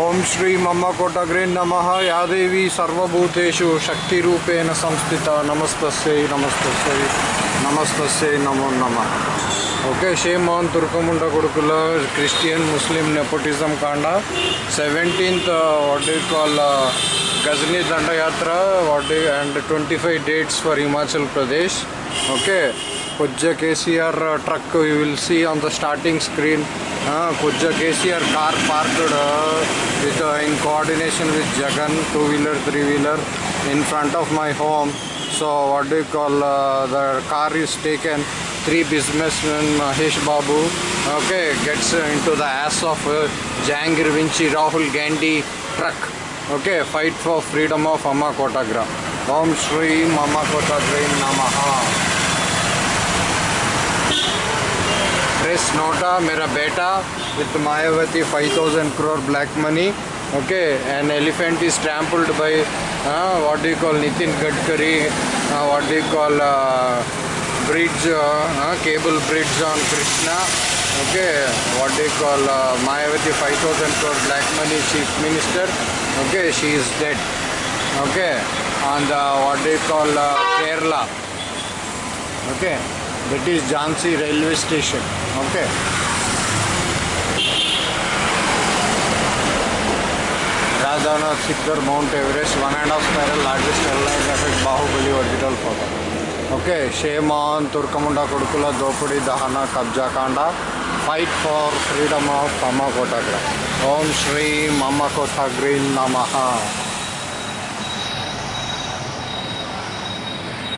ಓಂ ಶ್ರೀ ಮಮ್ಮ ಕೊಟಗ್ರೇ ನಮಃ. ಯಾದೇವಿ ಸರ್ವಭೂತೇಶು ಶಕ್ತಿರೂಪೇಣ ಸಂಸ್ಥಿತ. ನಮಸ್ತಸ್ಯೈ ನಮಸ್ತಸ್ಯೈ ನಮಸ್ತಸ್ಯೈ ನಮೋ ನಮಃ. Okay Shri Mohan Turkamunda gurukul, Christian, Muslim nepotism ಕಾಂಡ seventeenth what you call Ghazni ದಂಡಯಾತ್ರ what D and twenty five dates for Himachal Pradesh okay Kujja KCR uh, truck you will see on the starting screen. Uh, Kujja KCR car parked uh, with, uh, in coordination with Jagan, two wheeler, three wheeler in front of my home. So what do you call uh, the car is taken. Three businessmen, Mahesh Babu, okay, gets uh, into the ass of uh, Jangir Vinci, Rahul Gandhi truck. Okay, fight for freedom of Amma Kotagra. Om Shri Mama Kotagra Namaha. Snowta, Mera Beta with Mayawati 5000 crore black money. Okay, an elephant is trampled by uh, what do you call Nitin Gadkari, uh, what do you call uh, bridge, uh, uh, cable bridge on Krishna. Okay, what do you call uh, Mayawati 5000 crore black money chief minister. Okay, she is dead. Okay, and uh, what do you call Kerala. Okay. That is Jhansi railway station okay Radhanath Sikhar Mount Everest one and a half spiral largest airline effect Bahubali original photo okay Sheman Turkamunda Kodukula Dopudi Dahana Kabja Kanda fight for freedom of Mama Kotagra Om Shri Mama Kotagri Namaha